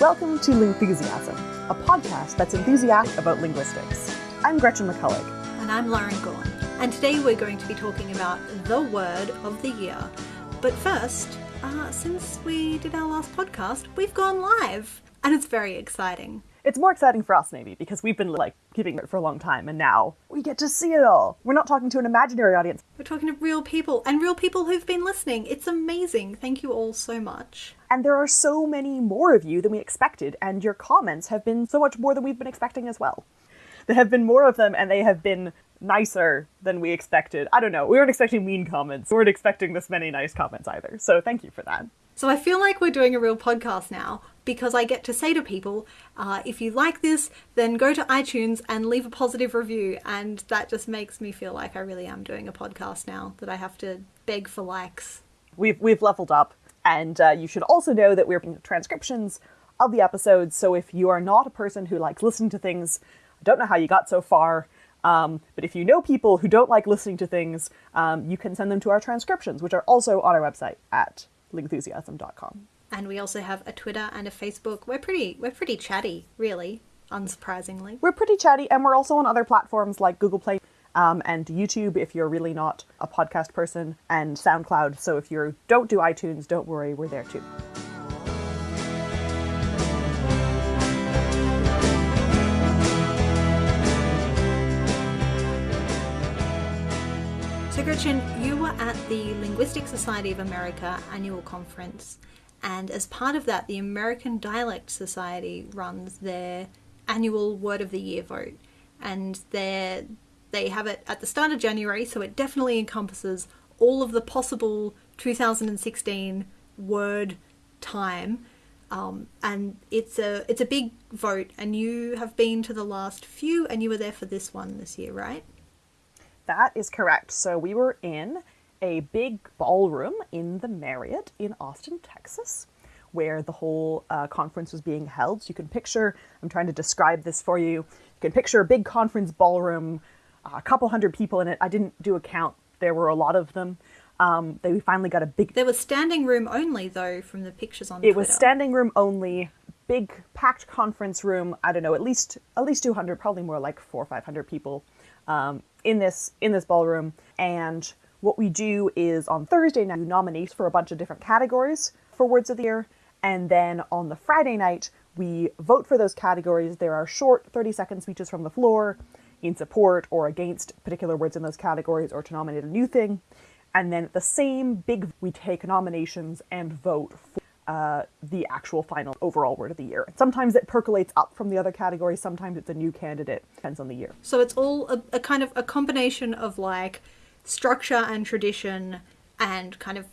Welcome to Lingthusiasm, a podcast that's enthusiastic about linguistics. I'm Gretchen McCulloch. And I'm Lauren Gawne. And today we're going to be talking about the word of the year. But first, uh, since we did our last podcast, we've gone live. And it's very exciting. It's more exciting for us, maybe, because we've been like keeping it for a long time, and now we get to see it all. We're not talking to an imaginary audience. We're talking to real people and real people who've been listening. It's amazing. Thank you all so much. And there are so many more of you than we expected, and your comments have been so much more than we've been expecting as well. There have been more of them, and they have been nicer than we expected. I don't know. We weren't expecting mean comments. We weren't expecting this many nice comments either. So thank you for that. So I feel like we're doing a real podcast now because I get to say to people, uh, if you like this, then go to iTunes and leave a positive review. And that just makes me feel like I really am doing a podcast now, that I have to beg for likes. We've, we've leveled up. And uh, you should also know that we're doing transcriptions of the episodes. So if you are not a person who likes listening to things, I don't know how you got so far. Um, but if you know people who don't like listening to things, um, you can send them to our transcriptions, which are also on our website at lingthusiasm.com. And we also have a Twitter and a Facebook. We're pretty we're pretty chatty, really, unsurprisingly. We're pretty chatty, and we're also on other platforms like Google Play um, and YouTube if you're really not a podcast person, and SoundCloud. So if you don't do iTunes, don't worry, we're there too. So, Gretchen, you were at the Linguistic Society of America annual conference, and as part of that, the American Dialect Society runs their annual Word of the Year vote, and they they have it at the start of January, so it definitely encompasses all of the possible 2016 word time. Um, and it's a it's a big vote, and you have been to the last few, and you were there for this one this year, right? That is correct. So we were in a big ballroom in the Marriott in Austin, Texas, where the whole uh, conference was being held. So you can picture, I'm trying to describe this for you. You can picture a big conference ballroom, uh, a couple hundred people in it. I didn't do a count, there were a lot of them. Um, they finally got a big. There was standing room only, though, from the pictures on. It Twitter. was standing room only, big packed conference room. I don't know, at least at least 200, probably more like four or 500 people um, in this in this ballroom. And what we do is on Thursday night, we nominate for a bunch of different categories for Words of the Year, and then on the Friday night, we vote for those categories. There are short 30 second speeches from the floor in support or against particular words in those categories or to nominate a new thing. And then the same big, we take nominations and vote for uh, the actual final overall word of the year. Sometimes it percolates up from the other categories, sometimes it's a new candidate, depends on the year. So it's all a, a kind of a combination of like structure and tradition and kind of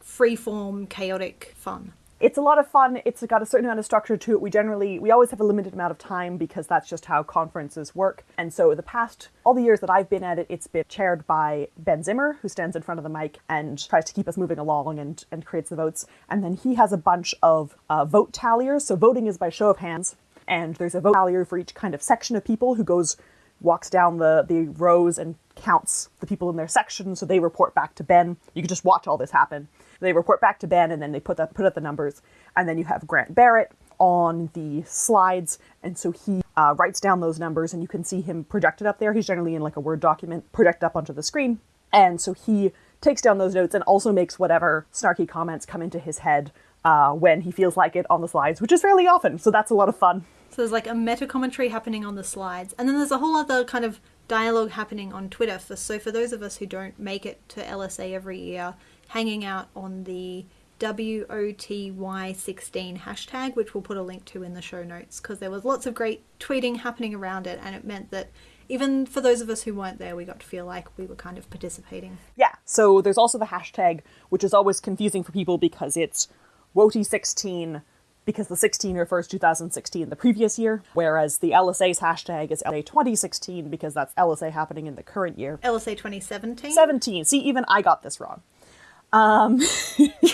free-form, chaotic fun. It's a lot of fun. It's got a certain amount of structure to it. We generally, we always have a limited amount of time because that's just how conferences work. And so the past, all the years that I've been at it, it's been chaired by Ben Zimmer, who stands in front of the mic and tries to keep us moving along and, and creates the votes. And then he has a bunch of uh, vote talliers. So voting is by show of hands. And there's a vote tallier for each kind of section of people who goes, walks down the, the rows and counts the people in their section. So they report back to Ben. You can just watch all this happen. They report back to Ben, and then they put that put up the numbers. And then you have Grant Barrett on the slides, and so he uh, writes down those numbers, and you can see him projected up there. He's generally in like a Word document projected up onto the screen, and so he takes down those notes and also makes whatever snarky comments come into his head uh, when he feels like it on the slides, which is fairly often. So that's a lot of fun. So there's like a meta commentary happening on the slides, and then there's a whole other kind of dialogue happening on Twitter. For, so for those of us who don't make it to LSA every year, hanging out on the WOTY16 hashtag, which we'll put a link to in the show notes, because there was lots of great tweeting happening around it, and it meant that even for those of us who weren't there, we got to feel like we were kind of participating. Yeah, so there's also the hashtag, which is always confusing for people because it's WOTY16 because the 16 refers to 2016, the previous year, whereas the LSA's hashtag is LSA 2016 because that's LSA happening in the current year. LSA 2017? 17. See, even I got this wrong. Um,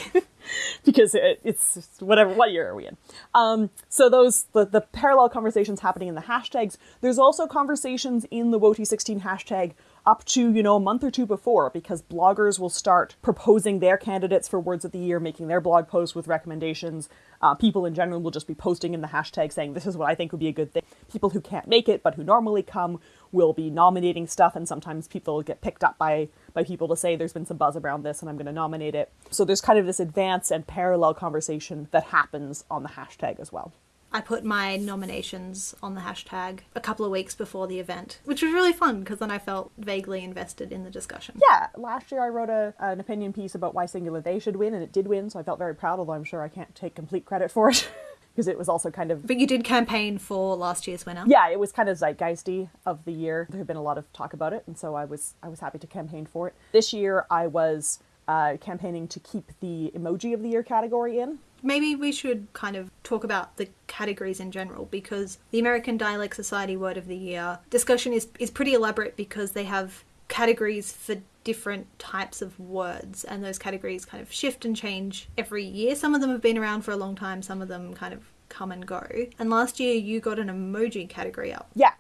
because it, it's whatever, what year are we in? Um, so those, the, the parallel conversations happening in the hashtags, there's also conversations in the WOTY16 hashtag up to, you know, a month or two before because bloggers will start proposing their candidates for words of the year, making their blog posts with recommendations. Uh, people in general will just be posting in the hashtag saying, this is what I think would be a good thing. People who can't make it but who normally come will be nominating stuff, and sometimes people get picked up by, by people to say, there's been some buzz around this and I'm going to nominate it. So there's kind of this advance and parallel conversation that happens on the hashtag as well. I put my nominations on the hashtag a couple of weeks before the event, which was really fun because then I felt vaguely invested in the discussion. Yeah, last year I wrote a, an opinion piece about why Singular They should win, and it did win, so I felt very proud, although I'm sure I can't take complete credit for it. because it was also kind of But you did campaign for last year's winner. yeah it was kind of zeitgeisty of the year there had been a lot of talk about it and so i was i was happy to campaign for it this year i was uh, campaigning to keep the emoji of the year category in Maybe we should kind of talk about the categories in general because the American Dialect Society Word of the Year discussion is, is pretty elaborate because they have categories for different types of words and those categories kind of shift and change every year. Some of them have been around for a long time, some of them kind of come and go. And last year you got an emoji category up. Yeah.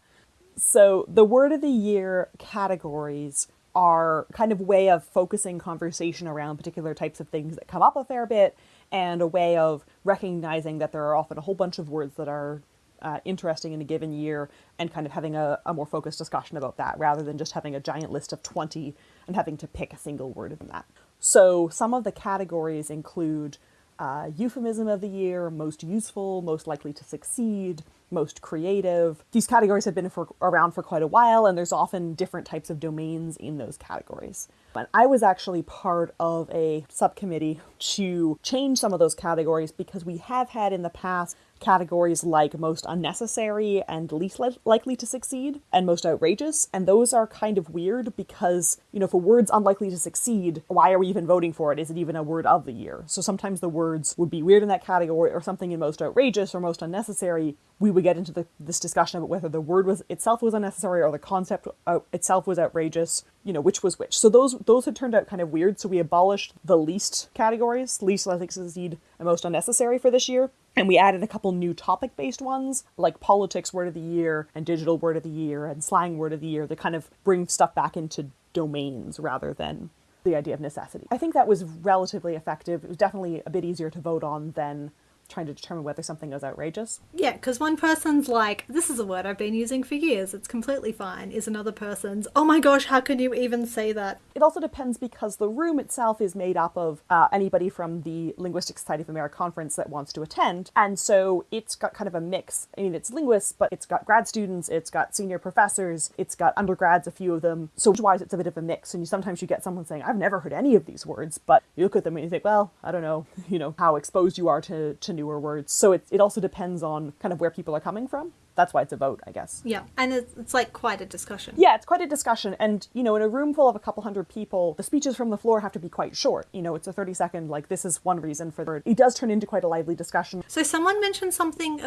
So the word of the year categories are kind of way of focusing conversation around particular types of things that come up a fair bit and a way of recognizing that there are often a whole bunch of words that are uh, interesting in a given year and kind of having a, a more focused discussion about that rather than just having a giant list of 20 and having to pick a single word from that. So some of the categories include uh, euphemism of the year, most useful, most likely to succeed, most creative. These categories have been for, around for quite a while, and there's often different types of domains in those categories. But I was actually part of a subcommittee to change some of those categories because we have had in the past categories like most unnecessary and least li- likely to succeed and most outrageous and those are kind of weird because you know a word's unlikely to succeed why are we even voting for it? Is it even a word of the year? So sometimes the words would be weird in that category or something in most outrageous or most unnecessary. We would get into the, this discussion about whether the word was itself was unnecessary or the concept uh, itself was outrageous you know which was which. So those those had turned out kind of weird. So we abolished the least categories least likely to succeed and most unnecessary for this year and we added a couple new topic based ones, like politics word of the year and digital word of the year and slang word of the year, that kind of bring stuff back into domains rather than the idea of necessity. I think that was relatively effective. It was definitely a bit easier to vote on than trying to determine whether something is outrageous. Yeah, because one person's like, this is a word I've been using for years, it's completely fine, is another person's, oh my gosh, how can you even say that? It also depends because the room itself is made up of uh, anybody from the Linguistic Society of America conference that wants to attend, and so it's got kind of a mix. I mean, it's linguists, but it's got grad students, it's got senior professors, it's got undergrads, a few of them. So wise, it's a bit of a mix, and you, sometimes you get someone saying, I've never heard any of these words, but you look at them and you think, well, I don't know, you know, how exposed you are to, to newer words. So it, it also depends on kind of where people are coming from. That's why it's a vote, I guess. Yeah, and it's, it's like quite a discussion. Yeah, it's quite a discussion. And, you know, in a room full of a couple hundred people, the speeches from the floor have to be quite short. You know, it's a 30 second, like, this is one reason for the. It does turn into quite a lively discussion. So someone mentioned something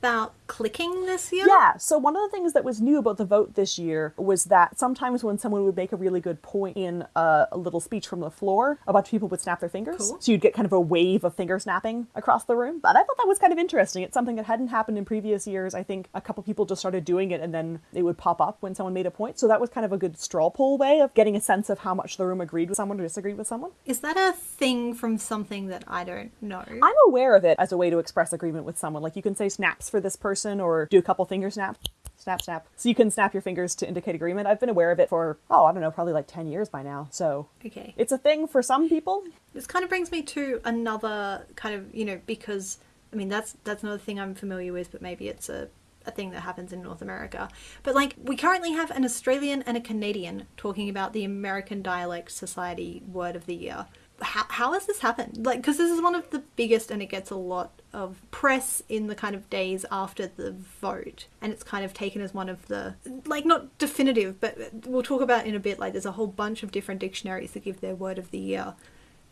about clicking this year? Yeah, so one of the things that was new about the vote this year was that sometimes when someone would make a really good point in a, a little speech from the floor, a bunch of people would snap their fingers. Cool. So you'd get kind of a wave of finger snapping across the room. But I thought that was kind of interesting. It's something that hadn't happened in previous years. I think a couple people just started doing it and then it would pop up when someone made a point. So that was kind of a good straw poll way of getting a sense of how much the room agreed with someone or disagreed with someone. Is that a thing from something that I don't know? I'm aware of it as a way to express agreement with someone. Like you can say snaps for this person or do a couple finger snaps. Snap, snap. So you can snap your fingers to indicate agreement. I've been aware of it for, oh, I don't know, probably like 10 years by now. So Okay. it's a thing for some people. This kind of brings me to another kind of, you know, because I mean that's that's another thing I'm familiar with, but maybe it's a a thing that happens in North America. But like we currently have an Australian and a Canadian talking about the American Dialect Society Word of the Year. How, how has this happened? Like, because this is one of the biggest, and it gets a lot of press in the kind of days after the vote, and it's kind of taken as one of the like not definitive, but we'll talk about in a bit. Like, there's a whole bunch of different dictionaries that give their word of the year,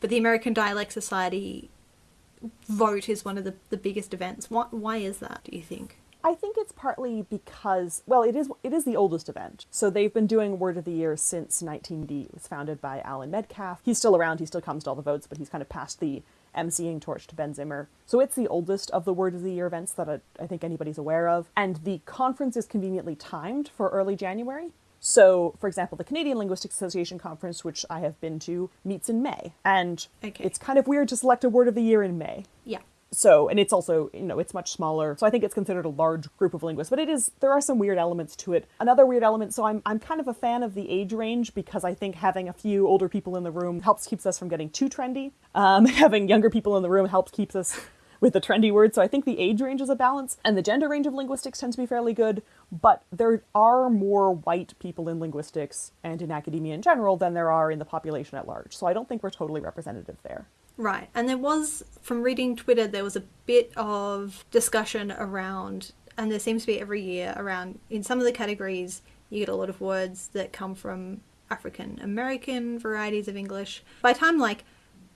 but the American Dialect Society vote is one of the, the biggest events. Why, why is that, do you think? I think it's partly because well, it is it is the oldest event. So they've been doing Word of the Year since 19D. It was founded by Allan Metcalf. He's still around. He still comes to all the votes, but he's kind of passed the emceeing torch to Ben Zimmer. So it's the oldest of the Word of the Year events that I, I think anybody's aware of. And the conference is conveniently timed for early January. So, for example, the Canadian Linguistics Association conference, which I have been to, meets in May. And Okay. it's kind of weird to select a word of the year in May. Yeah. So, and it's also, you know, it's much smaller. So I think it's considered a large group of linguists, but it is, there are some weird elements to it. Another weird element, so I'm, I'm kind of a fan of the age range because I think having a few older people in the room helps keeps us from getting too trendy. Um, having younger people in the room helps keeps us with the trendy words. So I think the age range is a balance, and the gender range of linguistics tends to be fairly good. But there are more white people in linguistics and in academia in general than there are in the population at large. So I don't think we're totally representative there. Right. And there was, from reading Twitter, there was a bit of discussion around, and there seems to be every year around, in some of the categories, you get a lot of words that come from African American varieties of English. By time, like,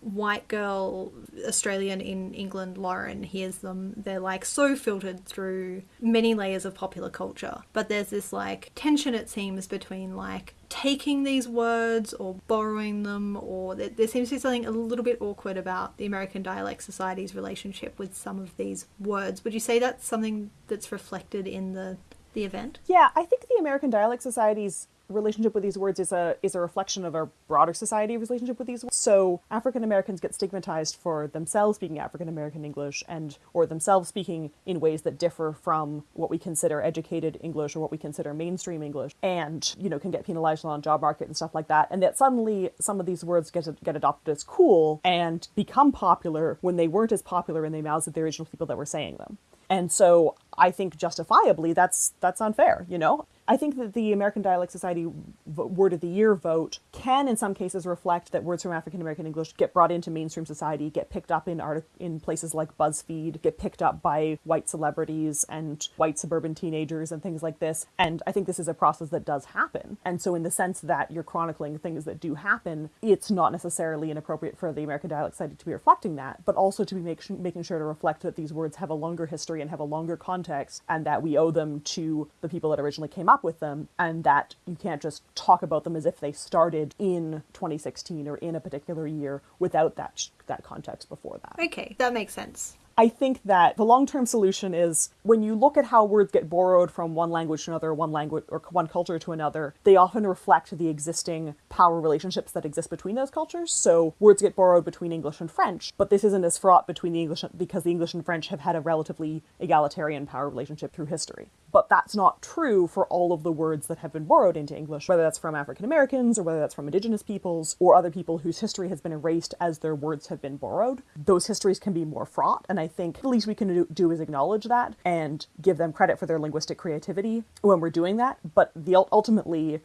white girl Australian in England, Lauren, hears them, they're like so filtered through many layers of popular culture. But there's this like tension, it seems, between like taking these words or borrowing them, or there, there seems to be something a little bit awkward about the American Dialect Society's relationship with some of these words. Would you say that's something that's reflected in the the event? Yeah, I think the American Dialect Society's relationship with these words is a is a reflection of our broader society relationship with these words. So African Americans get stigmatized for themselves speaking African American English and or themselves speaking in ways that differ from what we consider educated English or what we consider mainstream English and you know can get penalized on job market and stuff like that and that suddenly some of these words get get adopted as cool and become popular when they weren't as popular in the mouths of the original people that were saying them. And so I think justifiably that's that's unfair, you know? I think that the American Dialect Society Word of the Year vote can, in some cases, reflect that words from African American English get brought into mainstream society, get picked up in art in places like BuzzFeed, get picked up by white celebrities and white suburban teenagers and things like this. And I think this is a process that does happen. And so, in the sense that you're chronicling things that do happen, it's not necessarily inappropriate for the American Dialect Society to be reflecting that, but also to be make, making sure to reflect that these words have a longer history and have a longer context, and that we owe them to the people that originally came up with them, and that you can't just talk about them as if they started in 2016 or in a particular year without that that context before that. Okay, that makes sense. I think that the long term solution is when you look at how words get borrowed from one language to another, one language or one culture to another, they often reflect the existing power relationships that exist between those cultures. So words get borrowed between English and French, but this isn't as fraught between the English because the English and French have had a relatively egalitarian power relationship through history. But that's not true for all of the words that have been borrowed into English, whether that's from African Americans or whether that's from indigenous peoples or other people whose history has been erased as their words have been borrowed. Those histories can be more fraught, and I think the least we can do, do is acknowledge that and give them credit for their linguistic creativity when we're doing that. But the ultimately,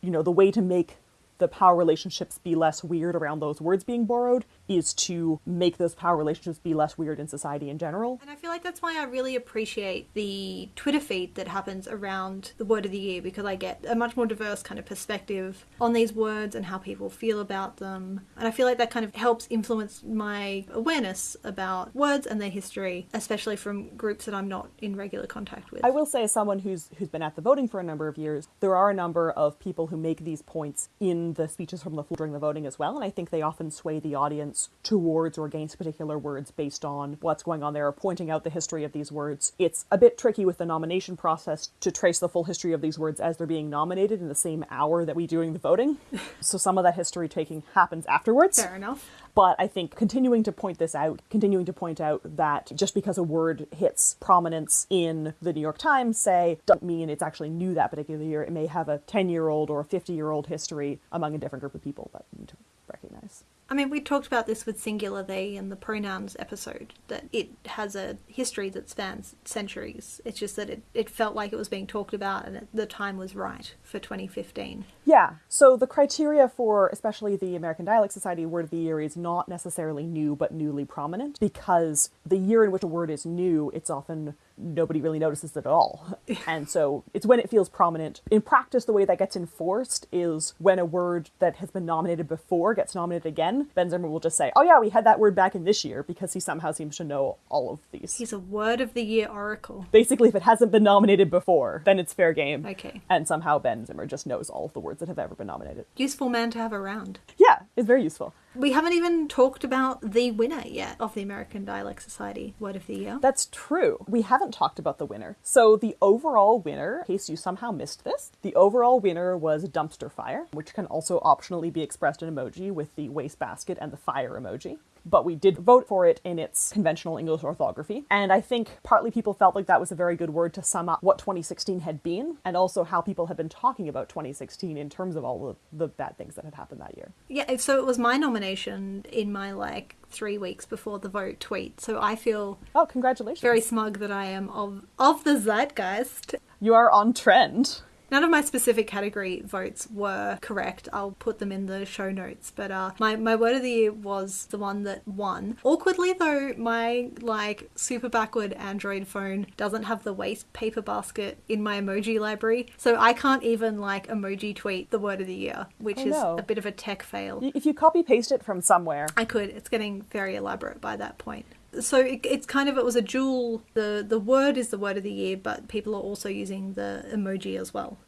you know, the way to make the power relationships be less weird around those words being borrowed is to make those power relationships be less weird in society in general. And I feel like that's why I really appreciate the Twitter feed that happens around the word of the year because I get a much more diverse kind of perspective on these words and how people feel about them. And I feel like that kind of helps influence my awareness about words and their history, especially from groups that I'm not in regular contact with. I will say, as someone who's who's been at the voting for a number of years, there are a number of people who make these points in the speeches from the floor during the voting as well, and I think they often sway the audience towards or against particular words based on what's going on there, or pointing out the history of these words. It's a bit tricky with the nomination process to trace the full history of these words as they're being nominated in the same hour that we doing the voting. so some of that history taking happens afterwards. Fair enough. But I think continuing to point this out, continuing to point out that just because a word hits prominence in the New York Times, say, doesn't mean it's actually new that particular year. It may have a 10 year old or a 50 year old history among a different group of people that we need to recognize. I mean, we talked about this with singular they in the pronouns episode, that it has a history that spans centuries. It's just that it, it felt like it was being talked about and the time was right for 2015. Yeah, so the criteria for especially the American Dialect Society Word of the Year is not necessarily new but newly prominent because the year in which a word is new, it's often nobody really notices it at all. and so it's when it feels prominent. In practice, the way that gets enforced is when a word that has been nominated before gets nominated again, Ben Zimmer will just say, oh yeah, we had that word back in this year because he somehow seems to know all of these. He's a word of the year oracle. Basically, if it hasn't been nominated before, then it's fair game. Okay. And somehow Ben Zimmer just knows all of the words that have ever been nominated. Useful man to have around. Yeah, it's very useful. We haven't even talked about the winner yet of the American Dialect Society Word of the Year. That's true. We haven't talked about the winner. So, the overall winner, in case you somehow missed this, the overall winner was dumpster fire, which can also optionally be expressed in emoji with the wastebasket and the fire emoji but we did vote for it in its conventional English orthography. And I think partly people felt like that was a very good word to sum up what 2016 had been and also how people had been talking about 2016 in terms of all the, the bad things that had happened that year. Yeah, so it was my nomination in my like three weeks before the vote tweet. So I feel oh, congratulations! Very smug that I am of of the zeitgeist. You are on trend. None of my specific category votes were correct. I'll put them in the show notes. But uh, my, my word of the year was the one that won. Awkwardly, though, my like super backward Android phone doesn't have the waste paper basket in my emoji library. So I can't even like emoji tweet the word of the year, which oh, is no. a bit of a tech fail. If you copy paste it from somewhere, I could. It's getting very elaborate by that point so it, it's kind of it was a dual the the word is the word of the year but people are also using the emoji as well.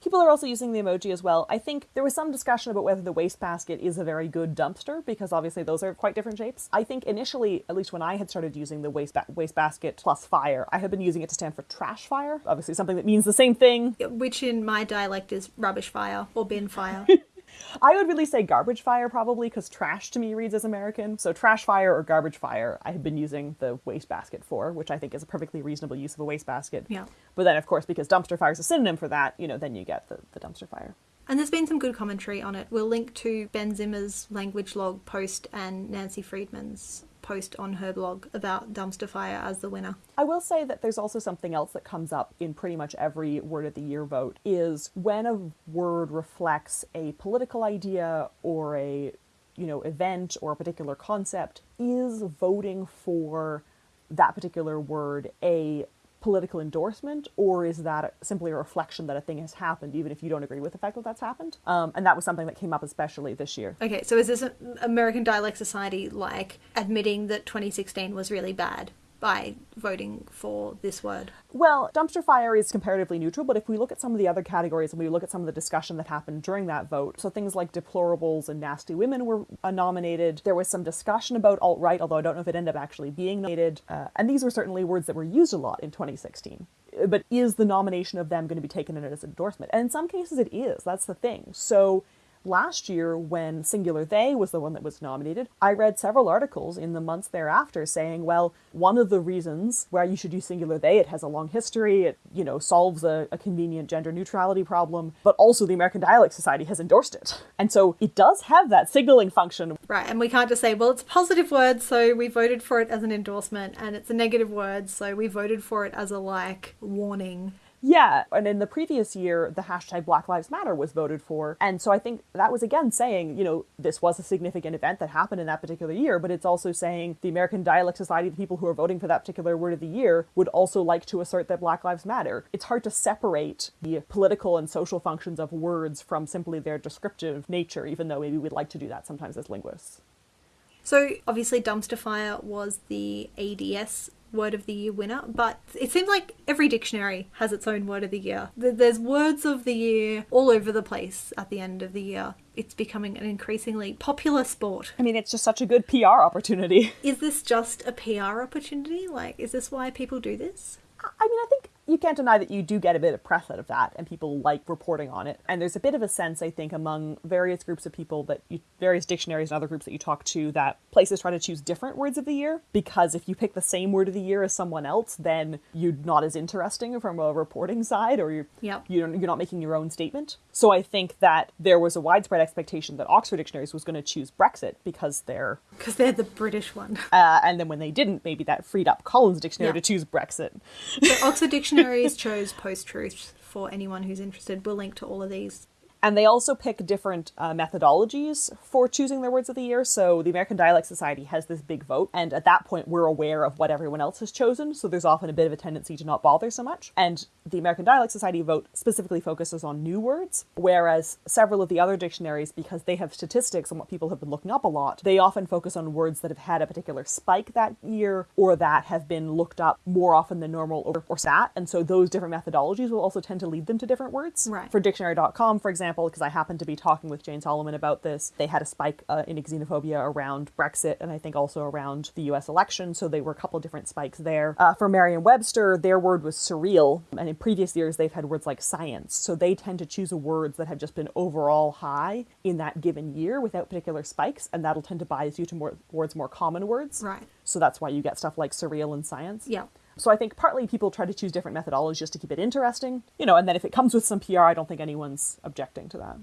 People are also using the emoji as well. I think there was some discussion about whether the wastebasket is a very good dumpster because obviously those are quite different shapes. I think initially at least when i had started using the waste ba- wastebasket plus fire i had been using it to stand for trash fire obviously something that means the same thing. Which in my dialect is rubbish fire or bin fire I would really say garbage fire probably because trash to me reads as American. So trash fire or garbage fire, I have been using the wastebasket for, which I think is a perfectly reasonable use of a wastebasket. Yeah. But then, of course, because dumpster fire is a synonym for that, you know, then you get the, the dumpster fire. And there's been some good commentary on it. We'll link to Ben Zimmer's language log post and Nancy Friedman's post on her blog about dumpster fire as the winner. I will say that there's also something else that comes up in pretty much every word of the year vote is when a word reflects a political idea or a you know event or a particular concept is voting for that particular word a political endorsement, or is that simply a reflection that a thing has happened, even if you don't agree with the fact that that's happened? Um, and that was something that came up especially this year. Okay, so is this American Dialect Society like admitting that 2016 was really bad? By voting for this word? Well, dumpster fire is comparatively neutral, but if we look at some of the other categories and we look at some of the discussion that happened during that vote, so things like deplorables and nasty women were uh, nominated. There was some discussion about alt right, although I don't know if it ended up actually being nominated. Uh, and these were certainly words that were used a lot in 2016. But is the nomination of them going to be taken in as endorsement? And in some cases, it is. That's the thing. So last year when singular they was the one that was nominated i read several articles in the months thereafter saying well one of the reasons why you should use singular they it has a long history it you know solves a, a convenient gender neutrality problem but also the american dialect society has endorsed it. And so it does have that signaling function. Right and we can't just say well it's a positive word so we voted for it as an endorsement and it's a negative word so we voted for it as a like warning yeah, and in the previous year, the hashtag Black Lives Matter was voted for. And so I think that was again saying, you know, this was a significant event that happened in that particular year, but it's also saying the American Dialect Society, the people who are voting for that particular word of the year, would also like to assert that Black Lives Matter. It's hard to separate the political and social functions of words from simply their descriptive nature, even though maybe we'd like to do that sometimes as linguists. So obviously, dumpster fire was the ADS word of the year winner, but it seems like every dictionary has its own word of the year. There's words of the year all over the place at the end of the year. It's becoming an increasingly popular sport. I mean, it's just such a good PR opportunity. Is this just a PR opportunity? Like, is this why people do this? I mean, I think you can't deny that you do get a bit of press out of that and people like reporting on it. And there's a bit of a sense i think among various groups of people that you various dictionaries and other groups that you talk to that places try to choose different words of the year because if you pick the same word of the year as someone else then you're not as interesting from a reporting side or you're yep. you're, you're not making your own statement. So i think that there was a widespread expectation that oxford dictionaries was going to choose brexit because they're because they're the british one. Uh, and then when they didn't maybe that freed up collins dictionary to choose brexit. So oxford dictionary Dictionaries chose post truth for anyone who's interested. We'll link to all of these and they also pick different uh, methodologies for choosing their words of the year. So the American Dialect Society has this big vote, and at that point, we're aware of what everyone else has chosen. So there's often a bit of a tendency to not bother so much. And the American Dialect Society vote specifically focuses on new words, whereas several of the other dictionaries, because they have statistics on what people have been looking up a lot, they often focus on words that have had a particular spike that year or that have been looked up more often than normal or, or sat. And so those different methodologies will also tend to lead them to different words. Right. For dictionary.com, for example, example, because I happened to be talking with Jane Solomon about this, they had a spike uh, in xenophobia around Brexit and I think also around the US election. So they were a couple different spikes there. Uh, for Merriam Webster, their word was surreal. And in previous years, they've had words like science. So they tend to choose words that have just been overall high in that given year without particular spikes. And that'll tend to bias you to more, towards more common words. Right. So that's why you get stuff like surreal and science. Yeah. So I think partly people try to choose different methodologies just to keep it interesting, you know, and then if it comes with some PR, I don't think anyone's objecting to that.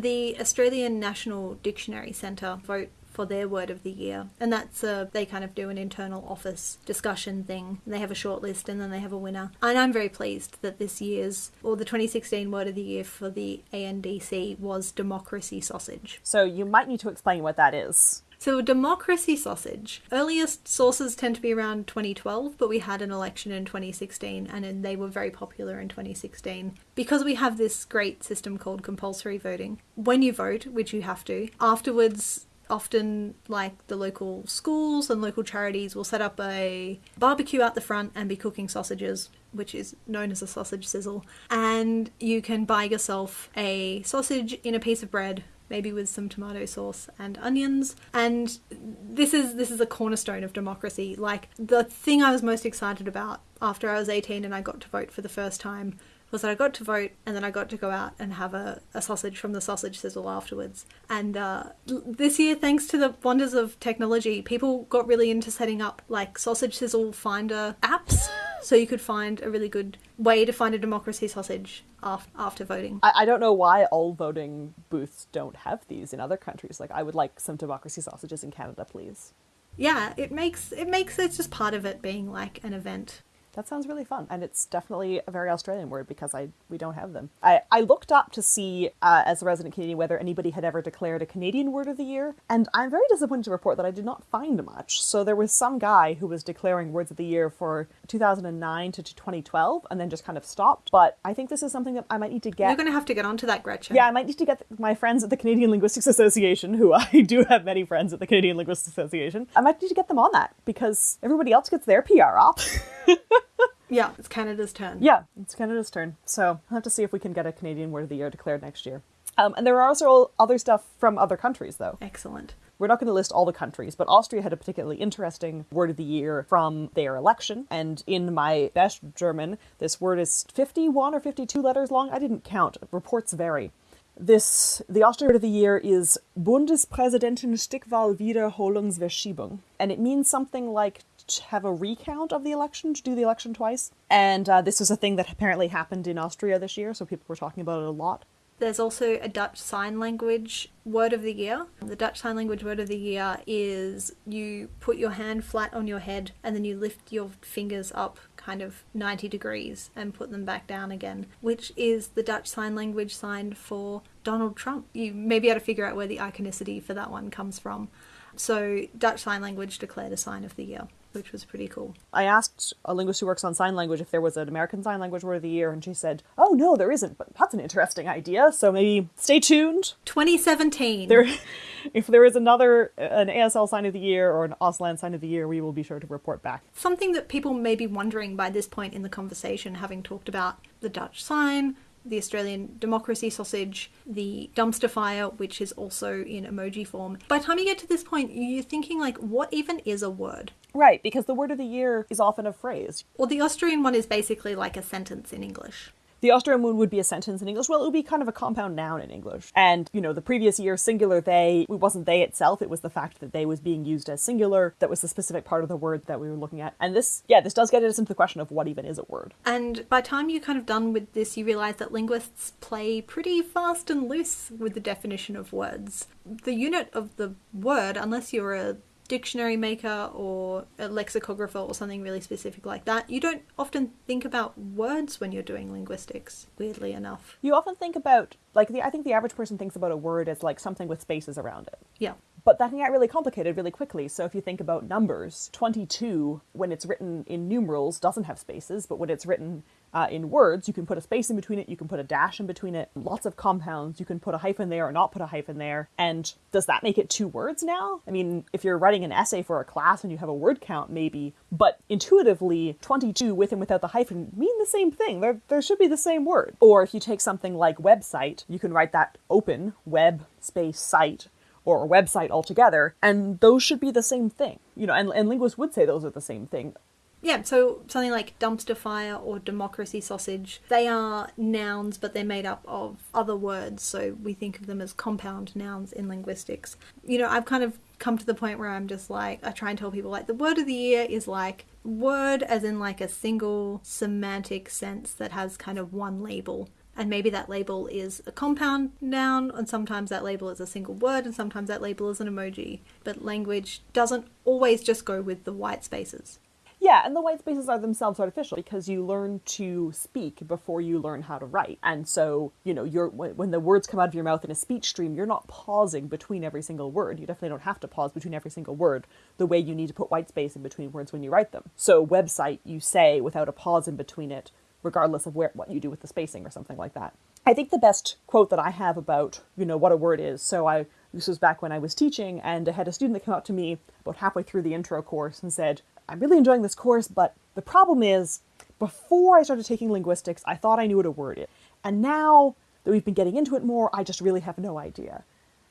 The Australian National Dictionary Centre vote for their word of the year, and that's a, they kind of do an internal office discussion thing. They have a short list and then they have a winner. And I'm very pleased that this year's or the 2016 word of the year for the ANDC was democracy sausage. So you might need to explain what that is. So, democracy sausage. Earliest sources tend to be around 2012, but we had an election in 2016 and they were very popular in 2016. Because we have this great system called compulsory voting, when you vote, which you have to, afterwards, often like the local schools and local charities will set up a barbecue out the front and be cooking sausages which is known as a sausage sizzle and you can buy yourself a sausage in a piece of bread maybe with some tomato sauce and onions. And this is this is a cornerstone of democracy. Like the thing I was most excited about after I was 18 and I got to vote for the first time was that I got to vote and then I got to go out and have a, a sausage from the sausage sizzle afterwards. And uh, this year, thanks to the wonders of technology, people got really into setting up like sausage sizzle finder apps so you could find a really good way to find a democracy sausage after, after voting. I, I don't know why all voting booths don't have these in other countries. Like, I would like some democracy sausages in Canada, please. Yeah, it makes it makes it's just part of it being like an event. That sounds really fun, and it's definitely a very Australian word because I we don't have them. I, I looked up to see, uh, as a resident Canadian, whether anybody had ever declared a Canadian word of the year, and I'm very disappointed to report that I did not find much. So there was some guy who was declaring words of the year for 2009 to 2012, and then just kind of stopped. But I think this is something that I might need to get. You're going to have to get onto that, Gretchen. Yeah, I might need to get my friends at the Canadian Linguistics Association, who I do have many friends at the Canadian Linguistics Association. I might need to get them on that because everybody else gets their PR up. Yeah, it's Canada's turn. Yeah, it's Canada's turn. So I'll have to see if we can get a Canadian Word of the Year declared next year. Um, and there are also other stuff from other countries, though. Excellent. We're not going to list all the countries, but Austria had a particularly interesting word of the year from their election. And in my best German, this word is 51 or 52 letters long. I didn't count. Reports vary. This the Austrian word of the year is Bundespräsidentenstichwahl Wiederholungsverschiebung, and it means something like have a recount of the election, to do the election twice. And uh, this was a thing that apparently happened in Austria this year, so people were talking about it a lot. There's also a Dutch Sign Language word of the year. The Dutch Sign Language word of the year is you put your hand flat on your head and then you lift your fingers up kind of 90 degrees and put them back down again, which is the Dutch Sign Language sign for Donald Trump. You may be able to figure out where the iconicity for that one comes from. So, Dutch Sign Language declared a sign of the year which was pretty cool. I asked a linguist who works on sign language if there was an American Sign Language Word of the Year, and she said, "Oh no, there isn't." But that's an interesting idea. So maybe stay tuned. 2017. There, if there is another an ASL Sign of the Year or an Auslan Sign of the Year, we will be sure to report back. Something that people may be wondering by this point in the conversation, having talked about the Dutch sign, the Australian democracy sausage, the dumpster fire, which is also in emoji form. By the time you get to this point, you're thinking like, what even is a word? Right, because the word of the year is often a phrase. Well, the Austrian one is basically like a sentence in English. The Austrian one would be a sentence in English. Well, it would be kind of a compound noun in English. And, you know, the previous year, singular they, it wasn't they itself, it was the fact that they was being used as singular that was the specific part of the word that we were looking at. And this, yeah, this does get us into the question of what even is a word. And by the time you're kind of done with this, you realize that linguists play pretty fast and loose with the definition of words. The unit of the word, unless you're a dictionary maker or a lexicographer or something really specific like that, you don't often think about words when you're doing linguistics, weirdly enough. You often think about, like, the, I think the average person thinks about a word as like something with spaces around it. Yeah. But that can get really complicated really quickly. So if you think about numbers, 22, when it's written in numerals, doesn't have spaces, but when it's written uh, in words, you can put a space in between it, you can put a dash in between it, lots of compounds, you can put a hyphen there or not put a hyphen there. And does that make it two words now? I mean, if you're writing an essay for a class and you have a word count, maybe, but intuitively, 22 with and without the hyphen mean the same thing. There, there should be the same word. Or if you take something like website, you can write that open, web space site, or a website altogether, and those should be the same thing. You know, and, and linguists would say those are the same thing. Yeah, so something like dumpster fire or democracy sausage, they are nouns, but they're made up of other words. So we think of them as compound nouns in linguistics. You know, I've kind of come to the point where I'm just like, I try and tell people like the word of the year is like word as in like a single semantic sense that has kind of one label. And maybe that label is a compound noun, and sometimes that label is a single word, and sometimes that label is an emoji. But language doesn't always just go with the white spaces. Yeah, and the white spaces are themselves artificial because you learn to speak before you learn how to write. And so, you know, you're when the words come out of your mouth in a speech stream, you're not pausing between every single word. You definitely don't have to pause between every single word the way you need to put white space in between words when you write them. So, website you say without a pause in between it, regardless of where what you do with the spacing or something like that. I think the best quote that I have about, you know, what a word is. So I this was back when I was teaching and I had a student that came up to me about halfway through the intro course and said, I'm really enjoying this course, but the problem is, before I started taking linguistics, I thought I knew what a word is. And now that we've been getting into it more, I just really have no idea.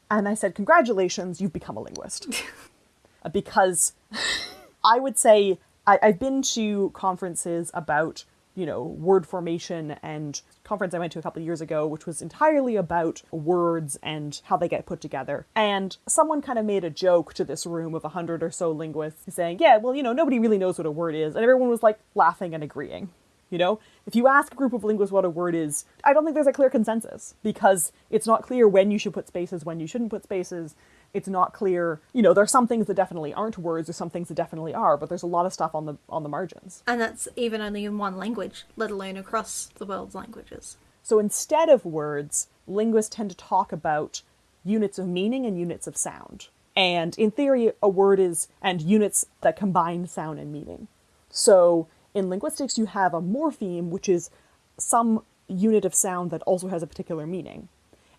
And I said, Congratulations, you've become a linguist. because I would say I, have been to conferences about you know, word formation and conference I went to a couple years ago, which was entirely about words and how they get put together. And someone kind of made a joke to this room of a hundred or so linguists saying, yeah, well, you know, nobody really knows what a word is. And everyone was like laughing and agreeing. You know, if you ask a group of linguists what a word is, I don't think there's a clear consensus because it's not clear when you should put spaces, when you shouldn't put spaces it's not clear. You know, there are some things that definitely aren't words, there's some things that definitely are, but there's a lot of stuff on the on the margins. And that's even only in one language, let alone across the world's languages. So instead of words, linguists tend to talk about units of meaning and units of sound. And in theory, a word is and units that combine sound and meaning. So in linguistics, you have a morpheme, which is some unit of sound that also has a particular meaning.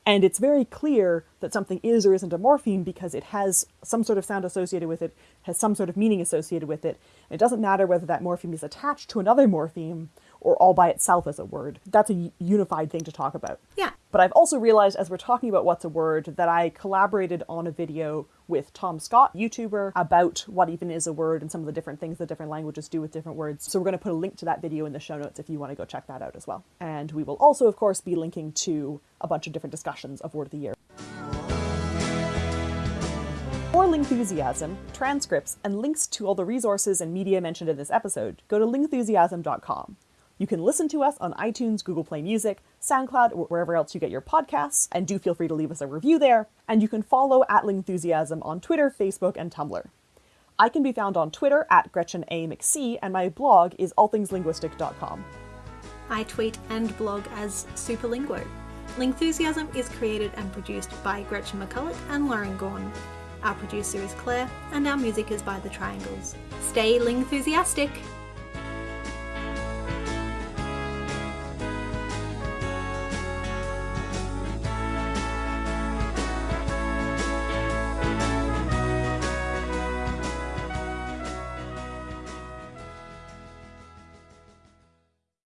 And it's very clear that something is or isn't a morpheme because it has some sort of sound associated with it, has some sort of meaning associated with it. And it doesn't matter whether that morpheme is attached to another morpheme or all by itself as a word. That's a unified thing to talk about. Yeah. But I've also realized as we're talking about what's a word that I collaborated on a video with Tom Scott, YouTuber, about what even is a word and some of the different things that different languages do with different words. So we're going to put a link to that video in the show notes if you want to go check that out as well. And we will also, of course, be linking to a bunch of different discussions of Word of the Year. For Lingthusiasm, transcripts, and links to all the resources and media mentioned in this episode, go to lingthusiasm.com. You can listen to us on iTunes, Google Play Music, SoundCloud, or wherever else you get your podcasts, and do feel free to leave us a review there. And you can follow at Lingthusiasm on Twitter, Facebook, and Tumblr. I can be found on Twitter at Gretchen A. McC, and my blog is allthingslinguistic.com. I tweet and blog as Superlinguo. Lingthusiasm is created and produced by Gretchen McCulloch and Lauren Gawne. Our producer is Claire, and our music is by The Triangles. Stay Lingthusiastic!